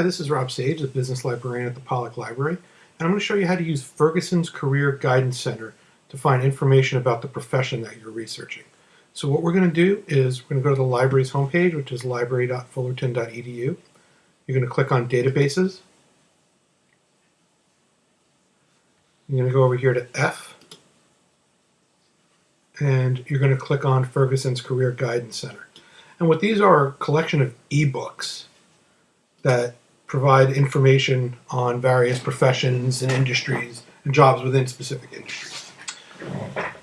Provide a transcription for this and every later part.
Hi, this is Rob Sage, the business librarian at the Pollak Library, and I'm going to show you how to use Ferguson's Career Guidance Center to find information about the profession that you're researching. So what we're going to do is we're going to go to the library's homepage, which is library.fullerton.edu. You're going to click on Databases. You're going to go over here to F, and you're going to click on Ferguson's Career Guidance Center. And what these are, are a collection of ebooks that provide information on various professions and industries and jobs within specific industries.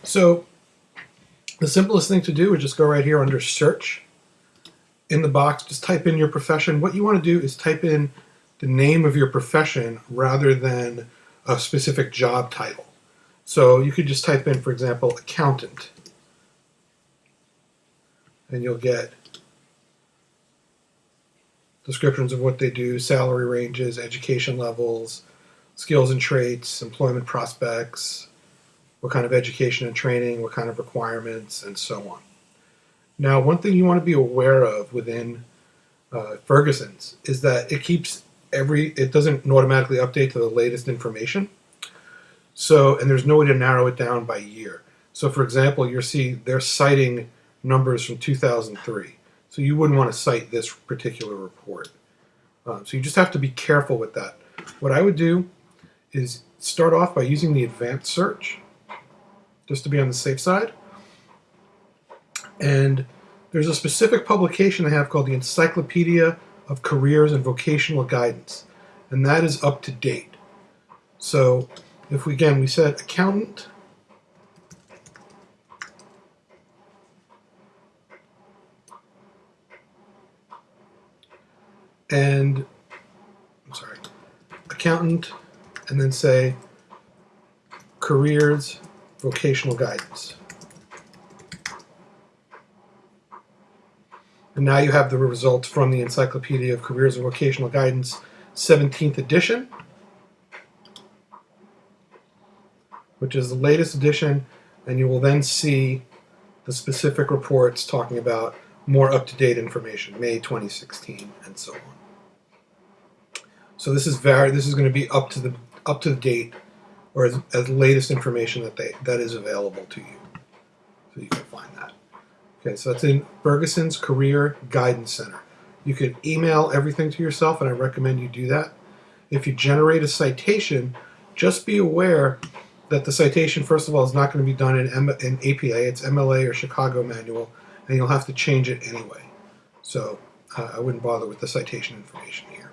So the simplest thing to do is just go right here under search. In the box, just type in your profession. What you want to do is type in the name of your profession rather than a specific job title. So you could just type in, for example, accountant. And you'll get descriptions of what they do, salary ranges, education levels, skills and traits, employment prospects, what kind of education and training, what kind of requirements, and so on. Now, one thing you want to be aware of within uh, Ferguson's is that it keeps every, it doesn't automatically update to the latest information. So, and there's no way to narrow it down by year. So, for example, you'll see they're citing numbers from 2003. So you wouldn't want to cite this particular report. Um, so you just have to be careful with that. What I would do is start off by using the advanced search, just to be on the safe side. And there's a specific publication I have called the Encyclopedia of Careers and Vocational Guidance, and that is up to date. So if we, again, we said accountant, and I'm sorry, accountant, and then say careers, vocational guidance. And now you have the results from the Encyclopedia of Careers and Vocational Guidance, 17th edition, which is the latest edition, and you will then see the specific reports talking about more up-to-date information, May 2016, and so on. So this is very this is going to be up to the up to the date or as, as latest information that they that is available to you. So you can find that. Okay, so that's in Ferguson's Career Guidance Center. You can email everything to yourself, and I recommend you do that. If you generate a citation, just be aware that the citation, first of all, is not going to be done in, M in APA. It's MLA or Chicago Manual, and you'll have to change it anyway. So uh, I wouldn't bother with the citation information here.